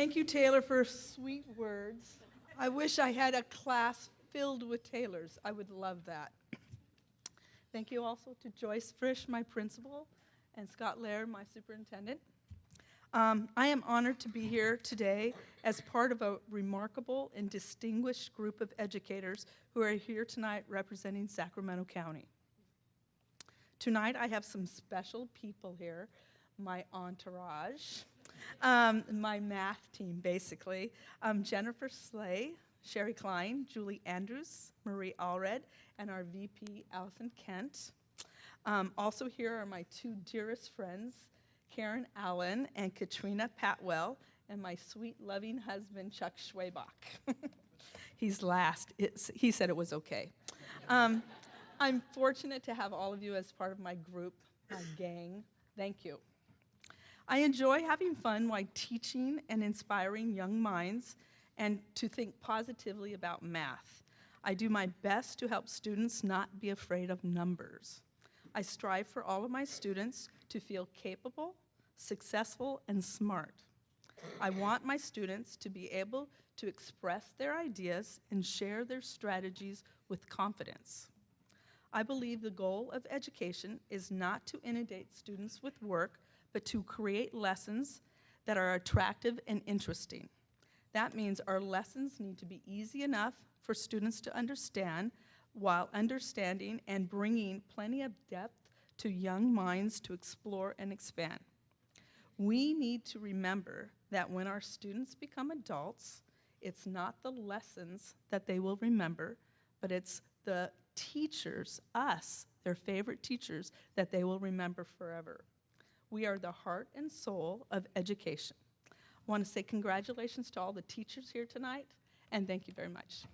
Thank you, Taylor, for sweet words. I wish I had a class filled with Taylors. I would love that. Thank you also to Joyce Frisch, my principal, and Scott Laird, my superintendent. Um, I am honored to be here today as part of a remarkable and distinguished group of educators who are here tonight representing Sacramento County. Tonight I have some special people here, my entourage, um, my math team basically, um, Jennifer Slay, Sherry Klein, Julie Andrews, Marie Allred, and our VP, Allison Kent. Um, also here are my two dearest friends, Karen Allen and Katrina Patwell, and my sweet, loving husband, Chuck Schwabach. He's last. It's, he said it was okay. Um, I'm fortunate to have all of you as part of my group, my gang. Thank you. I enjoy having fun while teaching and inspiring young minds and to think positively about math. I do my best to help students not be afraid of numbers. I strive for all of my students to feel capable, successful, and smart. I want my students to be able to express their ideas and share their strategies with confidence. I believe the goal of education is not to inundate students with work, but to create lessons that are attractive and interesting. That means our lessons need to be easy enough for students to understand while understanding and bringing plenty of depth to young minds to explore and expand. We need to remember that when our students become adults, it's not the lessons that they will remember, but it's the teachers, us, their favorite teachers, that they will remember forever. We are the heart and soul of education. I want to say congratulations to all the teachers here tonight, and thank you very much.